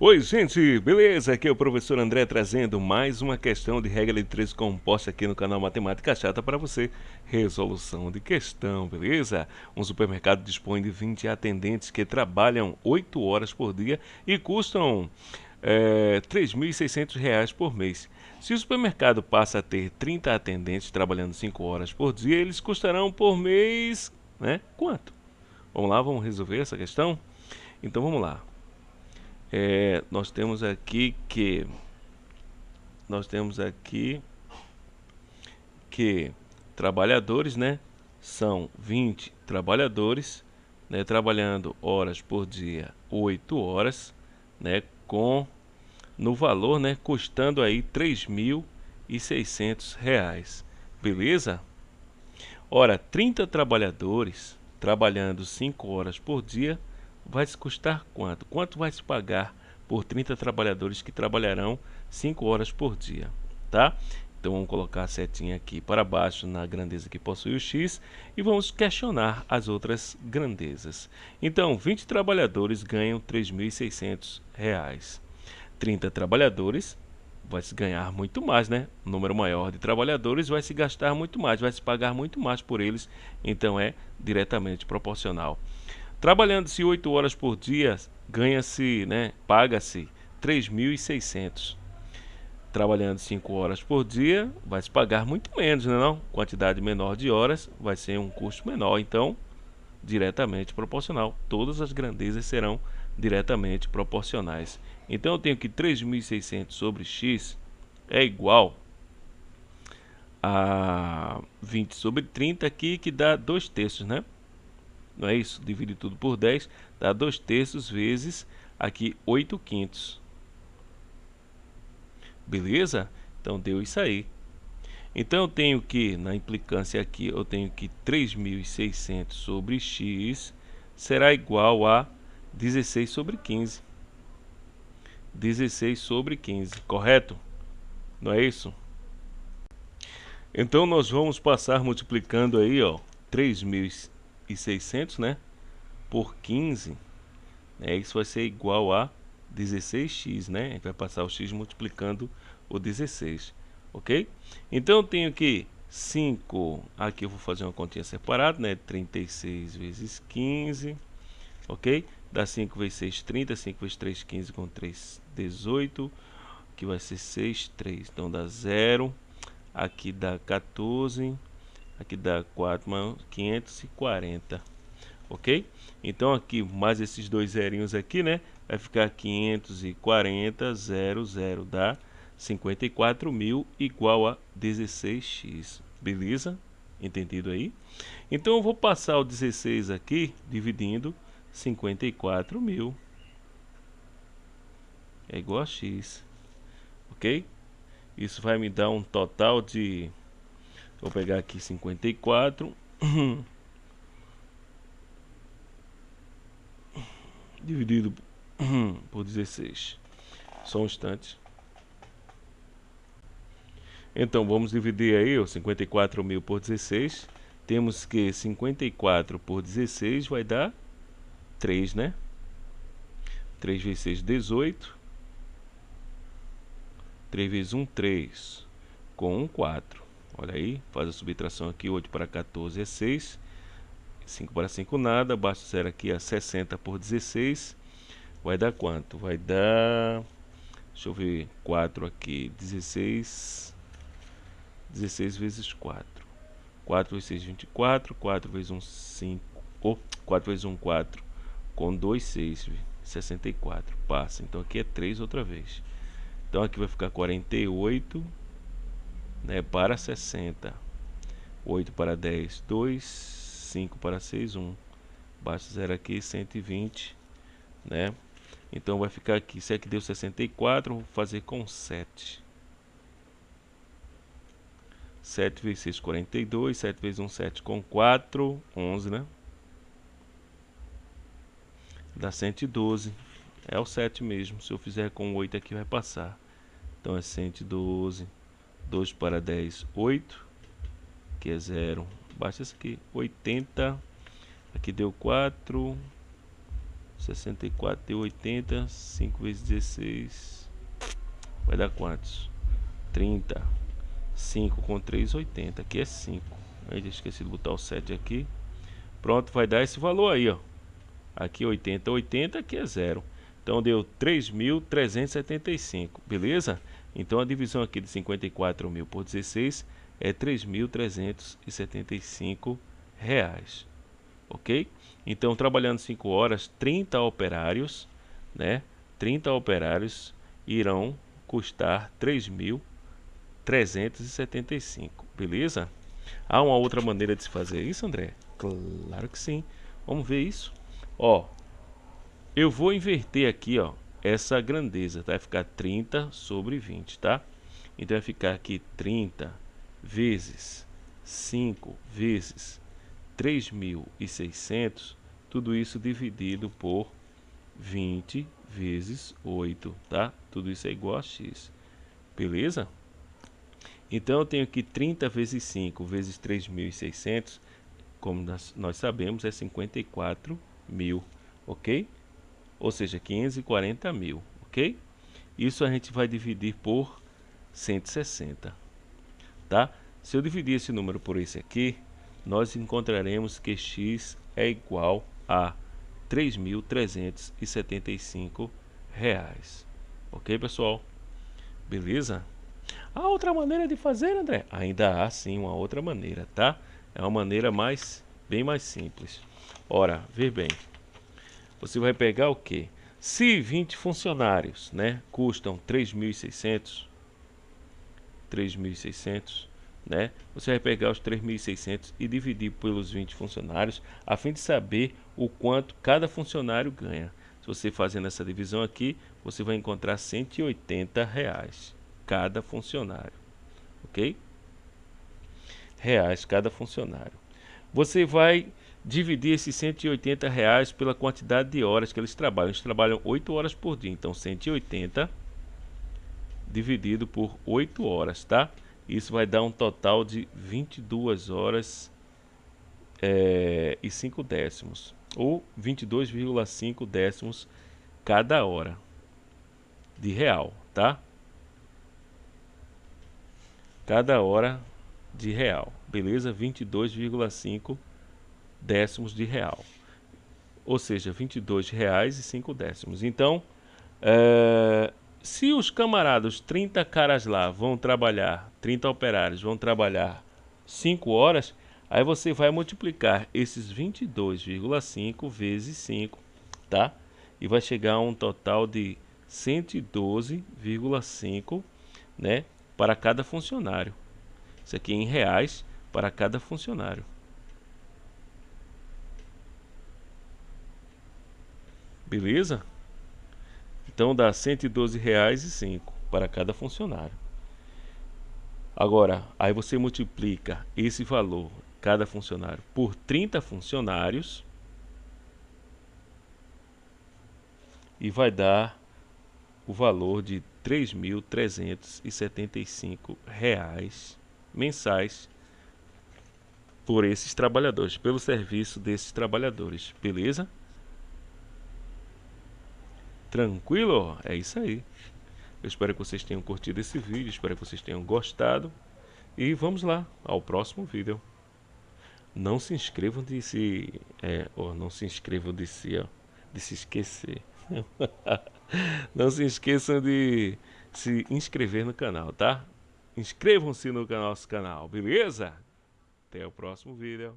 Oi, gente, beleza? Aqui é o professor André trazendo mais uma questão de regra de três composta aqui no canal Matemática Chata para você. Resolução de questão, beleza? Um supermercado dispõe de 20 atendentes que trabalham 8 horas por dia e custam é, R$ 3.600 por mês. Se o supermercado passa a ter 30 atendentes trabalhando 5 horas por dia, eles custarão por mês, né? Quanto? Vamos lá, vamos resolver essa questão? Então vamos lá é, nós temos aqui que nós temos aqui que trabalhadores, né, são 20 trabalhadores, né, trabalhando horas por dia, 8 horas, né, com no valor, né, custando aí 3.600 reais, beleza? Ora, 30 trabalhadores trabalhando 5 horas por dia, vai se custar quanto? Quanto vai se pagar por 30 trabalhadores que trabalharão 5 horas por dia, tá? Então vamos colocar a setinha aqui para baixo na grandeza que possui o x e vamos questionar as outras grandezas. Então, 20 trabalhadores ganham R$ 3.600. 30 trabalhadores vai se ganhar muito mais, né? Um número maior de trabalhadores vai se gastar muito mais, vai se pagar muito mais por eles, então é diretamente proporcional. Trabalhando-se 8 horas por dia, ganha-se, né, paga-se 3.600. Trabalhando 5 horas por dia, vai se pagar muito menos, né, não? Quantidade menor de horas vai ser um custo menor, então diretamente proporcional. Todas as grandezas serão diretamente proporcionais. Então eu tenho que 3.600 sobre x é igual a 20 sobre 30 aqui, que dá 2 terços, né? Não é isso? Divide tudo por 10, dá 2 terços vezes aqui 8 quintos. Beleza? Então deu isso aí. Então eu tenho que, na implicância aqui, eu tenho que 3.600 sobre x será igual a 16 sobre 15. 16 sobre 15, correto? Não é isso? Então nós vamos passar multiplicando aí, ó, 3.600 e 600, né? Por 15, né? Isso vai ser igual a 16x, né? A gente vai passar o x multiplicando o 16, ok? Então eu tenho que 5, aqui eu vou fazer uma continha separada, né? 36 vezes 15, ok? Dá 5 vezes 6, 30, 5 vezes 3, 15 com 3, 18, que vai ser 6, 3, então dá 0, aqui dá 14, aqui dá 4 mais 540 ok? Então aqui mais esses dois zerinhos aqui né? Vai ficar 540 00 dá 54 mil igual a 16x beleza? Entendido aí? Então eu vou passar o 16 aqui dividindo 54 mil. É igual a x ok? Isso vai me dar um total de Vou pegar aqui 54. Dividido por 16. Só um instante. Então, vamos dividir aí o 54 mil por 16. Temos que 54 por 16 vai dar 3, né? 3 vezes 6, 18. 3 vezes 1, 3. Com 1, 4. Olha aí, faz a subtração aqui, 8 para 14 é 6. 5 para 5 nada, basta zero aqui a 60 por 16. Vai dar quanto? Vai dar, deixa eu ver, 4 aqui, 16, 16 vezes 4. 4 vezes 6, 24, 4 vezes 1, 5, oh, 4 vezes 1, 4, com 2, 6, 64, passa. Então aqui é 3 outra vez. Então aqui vai ficar 48 né, para 60. 8 para 10, 2, 5 para 6, 1. Basta zero aqui, 120, né? Então vai ficar aqui, se aqui deu 64, vou fazer com 7. 7 vezes 6, 42, 7 vezes 1, 7 com 4, 11, né? Dá 112. É o 7 mesmo. Se eu fizer com 8 aqui vai passar. Então é 112. 2 para 10, 8, que é 0. Baixa isso aqui, 80. Aqui deu 4. 64 e 80, 5 vezes 16, vai dar quantos? 30. 5 com 3, 80. Aqui é 5. Aí esqueci de botar o 7 aqui. Pronto, vai dar esse valor aí, ó. Aqui 80, 80, aqui é 0. Então deu 3.375, beleza? Então a divisão aqui de 54 mil por 16 é 3.375 reais, ok? Então trabalhando 5 horas, 30 operários, né? 30 operários irão custar 3.375, beleza? Há uma outra maneira de se fazer isso, André? Claro que sim. Vamos ver isso. Ó, eu vou inverter aqui, ó, essa grandeza, tá? Vai ficar 30 sobre 20, tá? Então vai ficar aqui 30 vezes 5 vezes 3.600, tudo isso dividido por 20 vezes 8, tá? Tudo isso é igual a x, beleza? Então eu tenho aqui 30 vezes 5 vezes 3.600, como nós, nós sabemos, é 54 mil, ok? Ou seja, 540 mil, ok? Isso a gente vai dividir por 160, tá? Se eu dividir esse número por esse aqui, nós encontraremos que x é igual a 3.375 reais. Ok, pessoal? Beleza? Há outra maneira de fazer, André? Ainda há sim uma outra maneira, tá? É uma maneira mais, bem mais simples. Ora, vê bem. Você vai pegar o que? Se 20 funcionários, né, custam 3.600, 3.600, né? Você vai pegar os 3.600 e dividir pelos 20 funcionários, a fim de saber o quanto cada funcionário ganha. Se você fazendo essa divisão aqui, você vai encontrar 180 reais cada funcionário, ok? Reais cada funcionário. Você vai dividir esses 180 reais pela quantidade de horas que eles trabalham. Eles trabalham 8 horas por dia, então 180 dividido por 8 horas, tá? Isso vai dar um total de 22 horas é, e 5 décimos, ou 22,5 décimos cada hora de real, tá? Cada hora de real, beleza? 22,5 décimos de real, ou seja, 22 reais e 5 décimos. Então, é, se os camaradas, 30 caras lá, vão trabalhar, 30 operários vão trabalhar 5 horas, aí você vai multiplicar esses 22,5 vezes 5, tá? E vai chegar a um total de 112,5, né, para cada funcionário. Isso aqui em reais para cada funcionário. Beleza? Então dá R$ 112,05 para cada funcionário. Agora, aí você multiplica esse valor, cada funcionário, por 30 funcionários e vai dar o valor de R$ 3.375 mensais por esses trabalhadores, pelo serviço desses trabalhadores, beleza? Tranquilo? É isso aí. Eu espero que vocês tenham curtido esse vídeo, espero que vocês tenham gostado. E vamos lá, ao próximo vídeo. Não se inscrevam de se... É, ou não se inscrevam de se, ó, de se esquecer. não se esqueçam de se inscrever no canal, tá? Inscrevam-se no nosso canal, beleza? Até o próximo vídeo.